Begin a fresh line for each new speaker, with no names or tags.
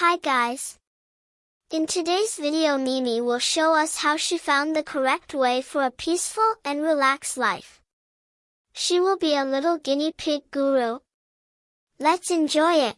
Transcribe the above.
Hi guys! In today's video Mimi will show us how she found the correct way for a peaceful and relaxed life. She will be a little guinea pig guru. Let's enjoy it!